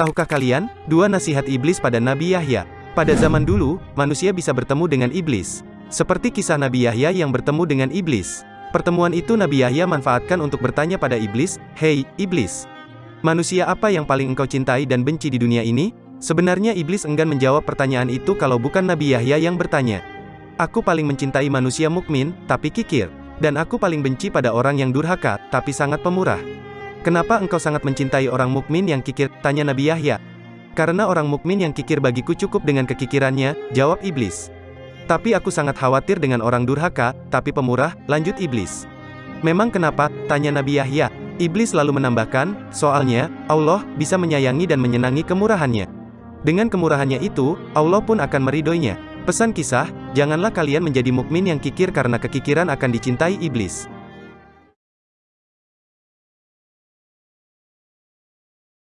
Tahukah kalian, dua nasihat iblis pada Nabi Yahya? Pada zaman dulu, manusia bisa bertemu dengan iblis. Seperti kisah Nabi Yahya yang bertemu dengan iblis. Pertemuan itu Nabi Yahya manfaatkan untuk bertanya pada iblis, Hei, iblis. Manusia apa yang paling engkau cintai dan benci di dunia ini? Sebenarnya iblis enggan menjawab pertanyaan itu kalau bukan Nabi Yahya yang bertanya. Aku paling mencintai manusia mukmin, tapi kikir. Dan aku paling benci pada orang yang durhaka, tapi sangat pemurah. Kenapa engkau sangat mencintai orang mukmin yang kikir? Tanya Nabi Yahya. Karena orang mukmin yang kikir bagiku cukup dengan kekikirannya, jawab iblis. Tapi aku sangat khawatir dengan orang durhaka, tapi pemurah, lanjut iblis. Memang kenapa? Tanya Nabi Yahya. Iblis lalu menambahkan, soalnya, Allah bisa menyayangi dan menyenangi kemurahannya. Dengan kemurahannya itu, Allah pun akan meridoinya. Pesan kisah, janganlah kalian menjadi mukmin yang kikir karena kekikiran akan dicintai iblis.